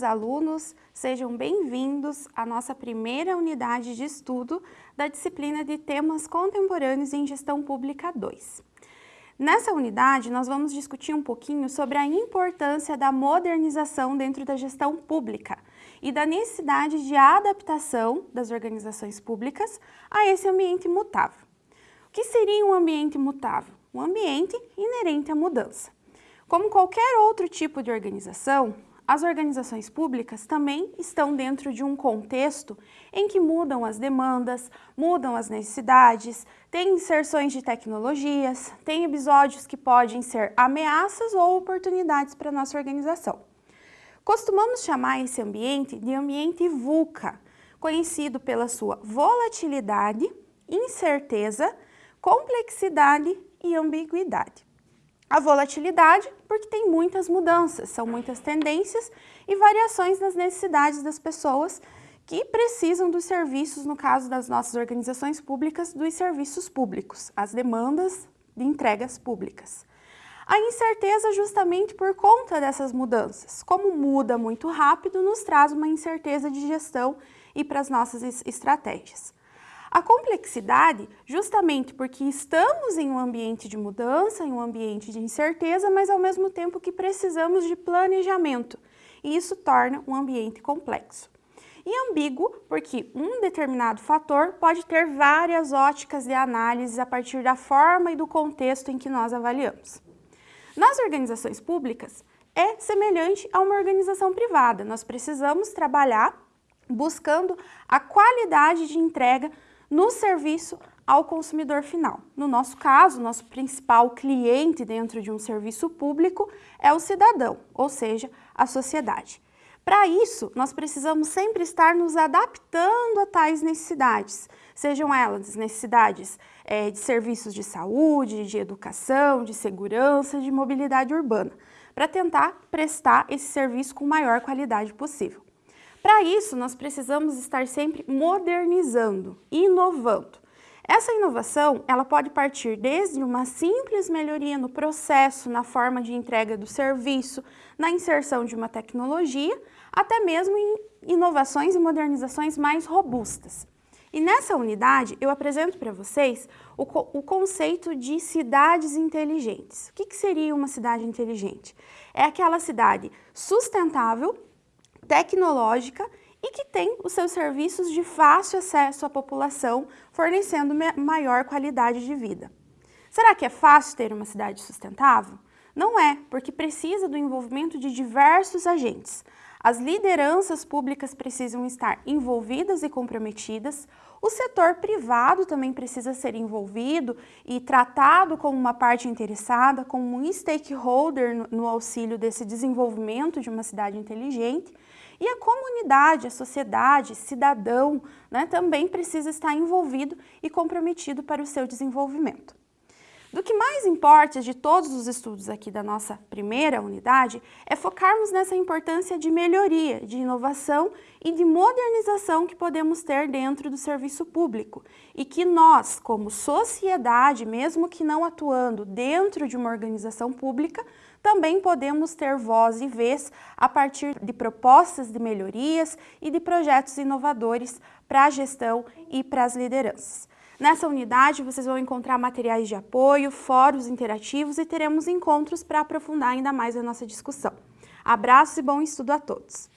alunos, sejam bem-vindos à nossa primeira unidade de estudo da disciplina de Temas Contemporâneos em Gestão Pública 2. Nessa unidade, nós vamos discutir um pouquinho sobre a importância da modernização dentro da gestão pública e da necessidade de adaptação das organizações públicas a esse ambiente mutável. O que seria um ambiente mutável? Um ambiente inerente à mudança. Como qualquer outro tipo de organização, as organizações públicas também estão dentro de um contexto em que mudam as demandas, mudam as necessidades, tem inserções de tecnologias, tem episódios que podem ser ameaças ou oportunidades para a nossa organização. Costumamos chamar esse ambiente de ambiente VUCA, conhecido pela sua volatilidade, incerteza, complexidade e ambiguidade. A volatilidade, porque tem muitas mudanças, são muitas tendências e variações nas necessidades das pessoas que precisam dos serviços, no caso das nossas organizações públicas, dos serviços públicos, as demandas de entregas públicas. A incerteza justamente por conta dessas mudanças. Como muda muito rápido, nos traz uma incerteza de gestão e para as nossas estratégias. A complexidade, justamente porque estamos em um ambiente de mudança, em um ambiente de incerteza, mas ao mesmo tempo que precisamos de planejamento, e isso torna um ambiente complexo. E ambíguo, porque um determinado fator pode ter várias óticas de análise a partir da forma e do contexto em que nós avaliamos. Nas organizações públicas, é semelhante a uma organização privada. Nós precisamos trabalhar buscando a qualidade de entrega no serviço ao consumidor final. No nosso caso, nosso principal cliente dentro de um serviço público é o cidadão, ou seja, a sociedade. Para isso, nós precisamos sempre estar nos adaptando a tais necessidades, sejam elas necessidades é, de serviços de saúde, de educação, de segurança, de mobilidade urbana, para tentar prestar esse serviço com maior qualidade possível. Para isso, nós precisamos estar sempre modernizando, inovando. Essa inovação, ela pode partir desde uma simples melhoria no processo, na forma de entrega do serviço, na inserção de uma tecnologia, até mesmo em inovações e modernizações mais robustas. E nessa unidade, eu apresento para vocês o, o, conceito de cidades inteligentes. O que, que seria uma cidade inteligente? É aquela cidade sustentável, tecnológica e que tem os seus serviços de fácil acesso à população, fornecendo maior qualidade de vida. Será que é fácil ter uma cidade sustentável? Não é, porque precisa do envolvimento de diversos agentes. As lideranças públicas precisam estar envolvidas e comprometidas, o setor privado também precisa ser envolvido e tratado como uma parte interessada, como um stakeholder no, auxílio desse desenvolvimento de uma cidade inteligente, e a comunidade, a sociedade, cidadão, né, também precisa estar envolvido e comprometido para o seu desenvolvimento. Do que mais importa de todos os estudos aqui da nossa primeira unidade é focarmos nessa importância de melhoria, de inovação e de modernização que podemos ter dentro do serviço público e que nós, como sociedade, mesmo que não atuando dentro de uma organização pública, também podemos ter voz e vez a partir de propostas de melhorias e de projetos inovadores para a gestão e para as lideranças. Nessa unidade, vocês vão encontrar materiais de apoio, fóruns interativos e teremos encontros para aprofundar ainda mais a nossa discussão. Abraços e bom estudo a todos!